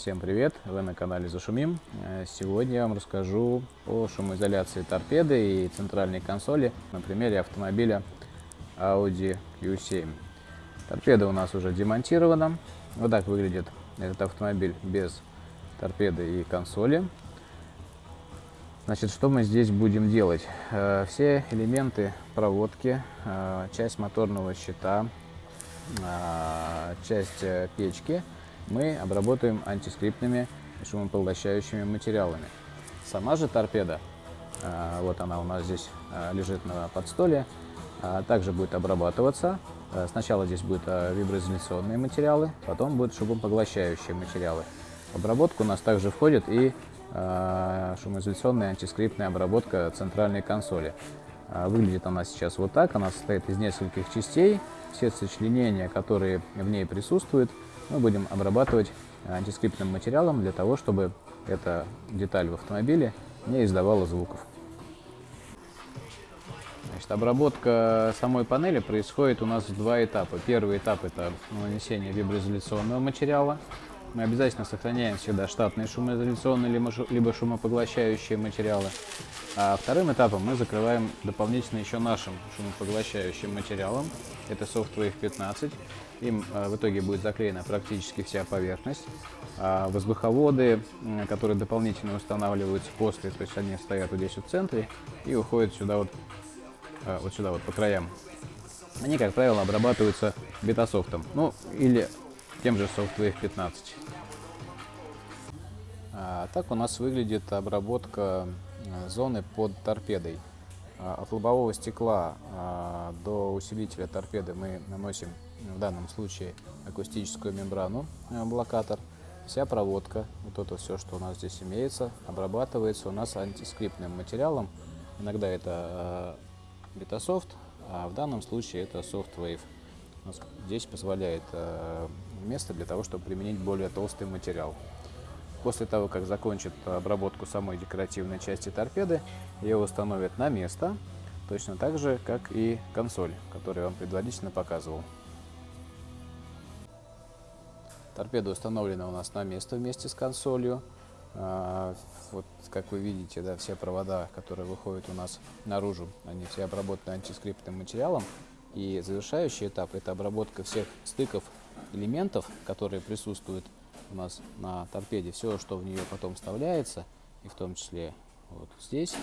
Всем привет! Вы на канале Зашумим. Э, сегодня я вам расскажу о шумоизоляции торпеды и центральной консоли на примере автомобиля Audi Q7. Торпеда у нас уже демонтирована. Вот так выглядит этот автомобиль без торпеды и консоли. Значит, что мы здесь будем делать? Э, все элементы проводки, э, часть моторного щита, часть печки – мы обработаем антискриптными шумопоглощающими материалами. Сама же торпеда, а, вот она у нас здесь а, лежит на подстоле, а, также будет обрабатываться. Сначала здесь будут виброизоляционные материалы, потом будут шумопоглощающие материалы. В обработку у нас также входит и шумоизоляционная антискриптная обработка центральной консоли. Выглядит она сейчас вот так, она состоит из нескольких частей. Все сочленения, которые в ней присутствуют, мы будем обрабатывать антискриптным материалом для того, чтобы эта деталь в автомобиле не издавала звуков. Значит, обработка самой панели происходит у нас в два этапа. Первый этап – это нанесение виброизоляционного материала. Мы обязательно сохраняем всегда штатные шумоизоляционные либо шумопоглощающие материалы. А вторым этапом мы закрываем дополнительно еще нашим шумопоглощающим материалом. Это Softwave 15. Им э, в итоге будет заклеена практически вся поверхность. А воздуховоды, которые дополнительно устанавливаются после, то есть они стоят вот здесь в центре и уходят сюда вот, э, вот сюда вот по краям. Они, как правило, обрабатываются бетасофтом, ну или тем же Softwave 15. А, так у нас выглядит обработка э, зоны под торпедой. А, от лобового стекла а, до усилителя торпеды мы наносим в данном случае акустическую мембрану э, блокатор. Вся проводка, вот это все, что у нас здесь имеется, обрабатывается у нас антискриптным материалом. Иногда это Betasoft, а в данном случае это SoftWave. Здесь позволяет э, место для того, чтобы применить более толстый материал. После того, как закончат обработку самой декоративной части торпеды, ее установят на место, точно так же, как и консоль, которую я вам предварительно показывал. Торпеда установлена у нас на место вместе с консолью. А, вот, как вы видите, да, все провода, которые выходят у нас наружу, они все обработаны антискриптным материалом. И завершающий этап – это обработка всех стыков элементов, которые присутствуют у нас на торпеде, все, что в нее потом вставляется, и в том числе вот здесь,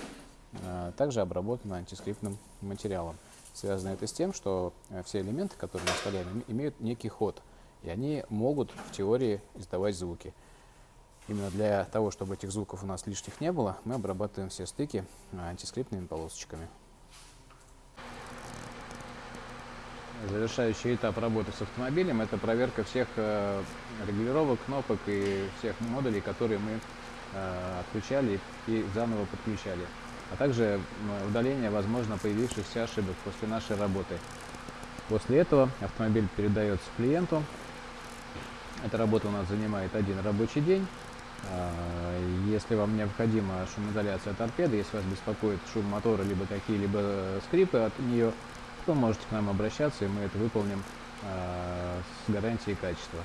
а, также обработано антискриптным материалом. Связано это с тем, что э, все элементы, которые мы вставляем, имеют некий ход, и они могут в теории издавать звуки. Именно для того, чтобы этих звуков у нас лишних не было, мы обрабатываем все стыки антискриптными полосочками. Завершающий этап работы с автомобилем – это проверка всех э, регулировок, кнопок и всех модулей, которые мы э, отключали и заново подключали. А также удаление, возможно, появившихся ошибок после нашей работы. После этого автомобиль передается клиенту. Эта работа у нас занимает один рабочий день. А, если вам необходима шумоизоляция торпеды, если вас беспокоит шум мотора, либо какие-либо скрипы от нее, то можете к нам обращаться, и мы это выполним э, с гарантией качества.